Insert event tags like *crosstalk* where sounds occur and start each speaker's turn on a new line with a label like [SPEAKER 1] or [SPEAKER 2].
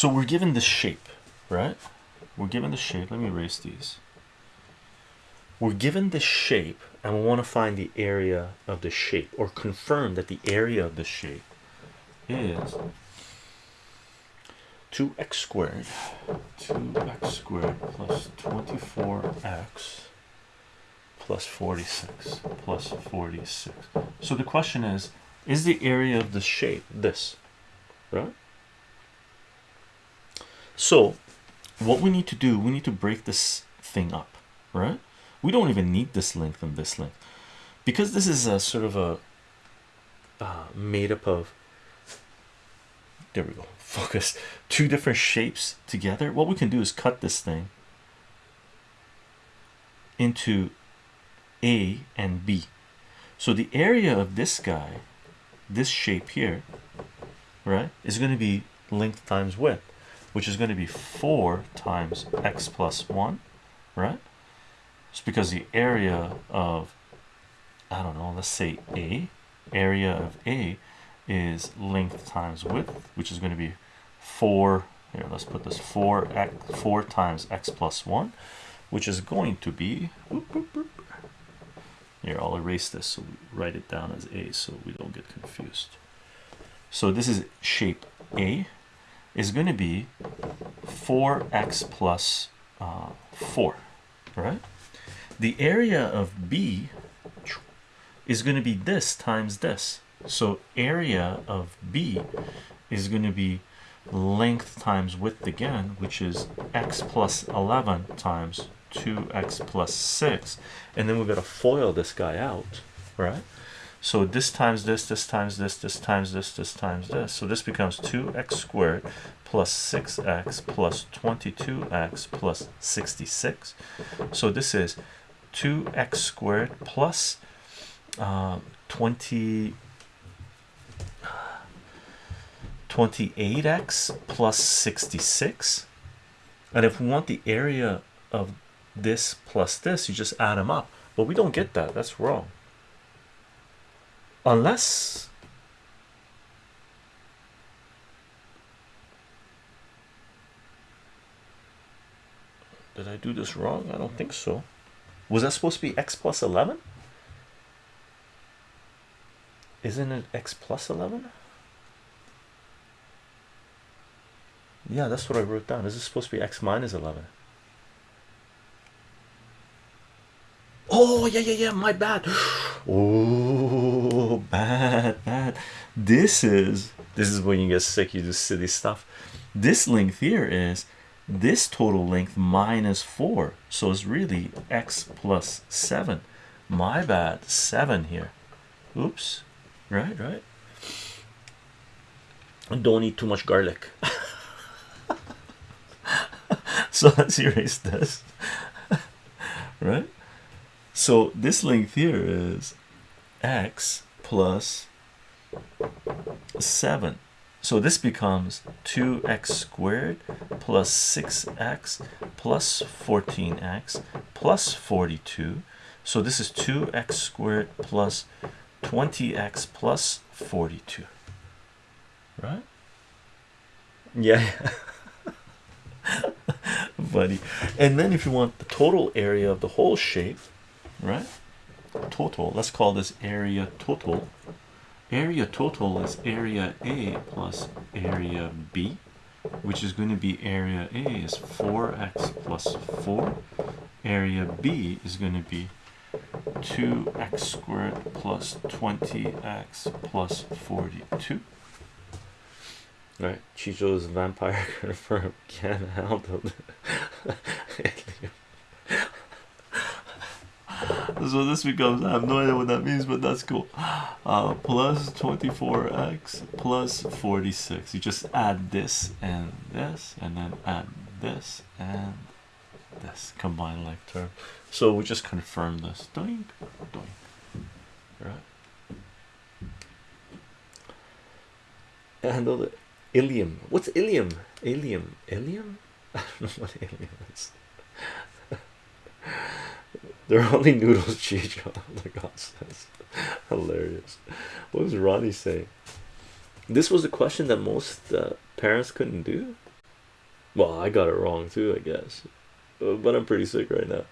[SPEAKER 1] so we're given the shape right? We're given the shape. Let me erase these. We're given the shape and we want to find the area of the shape or confirm that the area of the shape is 2x squared 2x squared plus 24x plus 46 plus 46 so the question is is the area of the shape this right so what we need to do we need to break this thing up right? We don't even need this length and this length. Because this is a sort of a uh, made up of there we go *laughs* focus two different shapes together what we can do is cut this thing into a and b. So the area of this guy this shape here right is going to be length times width which is going to be 4 times x plus 1 right? It's because the area of I don't know let's say a area of a is length times width which is going to be 4 here let's put this 4 x 4 times x plus 1 which is going to be here I'll erase this so we write it down as a so we don't get confused. So this is shape a is going to be 4x plus, uh, 4 right the area of b is going to be this times this. So area of b is going to be length times width again which is x plus 11 times 2x plus 6 and then we're going to FOIL this guy out right so this times this this times this this times this this times this. So this becomes 2x squared plus 6x plus 22x plus 66 so this is 2x squared plus uh, 20 28x plus 66 and if we want the area of this plus this you just add them up. But we don't get that. That's wrong unless did I do this wrong? I don't think so. Was that supposed to be x plus 11 isn't it x plus 11 yeah that's what I wrote down. Is this supposed to be x minus 11 oh yeah yeah yeah my bad. *gasps* Oh bad bad. This is this is when you get sick you do silly stuff. This length here is this total length minus 4 so it's really x plus 7 my bad 7 here. Oops. Right right. Don't eat too much garlic. *laughs* So let's erase this. *laughs* Right? So this length here is x plus 7 so this becomes 2x squared plus 6x plus 14x plus 42 so this is 2x squared plus 20x plus 42 right? Yeah. *laughs* Buddy. And then if you want the total area of the whole shape right total. Let's call this area total. Area total is area a plus area b which is going to be area a is 4x plus 4 area b is going to be 2x squared plus 20x plus 42 right Chicho's vampire *laughs* confirmed. Can handle so this becomes I have no idea what that means but that's cool. Uh, plus 24x plus 46 you just add this and this and then add this and this. Combined like term. So we just confirm this. Doink doink. Right? And the ilium. What's ilium? Ilium. Ilium? *laughs* I don't know what ilium is *laughs* they're only noodles *laughs* Chicho. Oh my god that's hilarious. What was Ronnie saying? This was a question that most uh, parents couldn't do?
[SPEAKER 2] Well, I got it wrong too, I guess, uh, but I'm pretty sick right now.